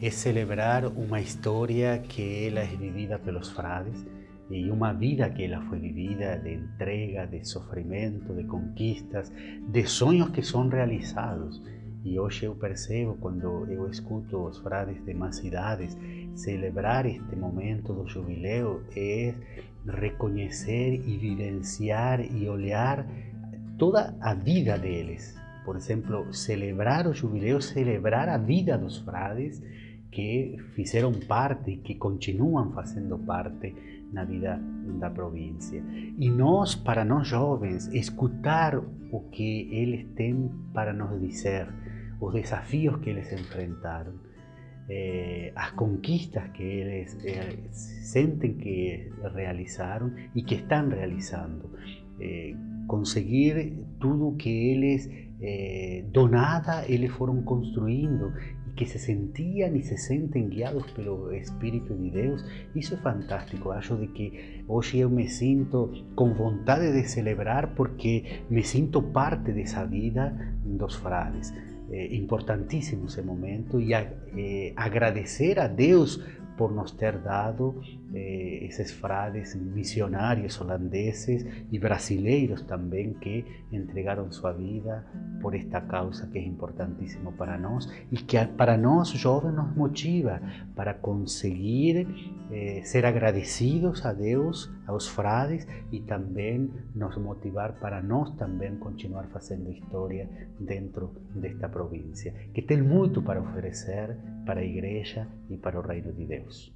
é celebrar uma história que ela é vivida pelos frades e uma vida que ela foi vivida de entrega, de sofrimento, de conquistas, de sonhos que são realizados. E hoje eu percebo, quando eu escuto os frades de mais idades, celebrar este momento do jubileu é reconhecer e vivenciar e olhar toda a vida deles. Por exemplo, celebrar o jubileu, celebrar a vida dos frades que fizeram parte e que continuam fazendo parte na vida da província. E nós, para nós jovens, escutar o que eles têm para nos dizer, os desafios que eles enfrentaram, eh, as conquistas que eles eh, que realizaram e que estão realizando. Eh, conseguir tudo que eles eh, do nada eles foram construindo e que se sentiam e se sentem guiados pelo Espírito de Deus, isso é fantástico. Acho de que hoje eu me sinto com vontade de celebrar porque me sinto parte dessa vida dos frades. É importantíssimo esse momento e eh, agradecer a Deus por nos ter dado eh, esses frades missionários holandeses e brasileiros também que entregaram sua vida por esta causa que é importantíssimo para nós e que para nós jovens nos motiva para conseguir eh, ser agradecidos a Deus, aos frades e também nos motivar para nós também continuar fazendo história dentro desta província, que tem muito para oferecer para a igreja e para o reino de Deus. isso.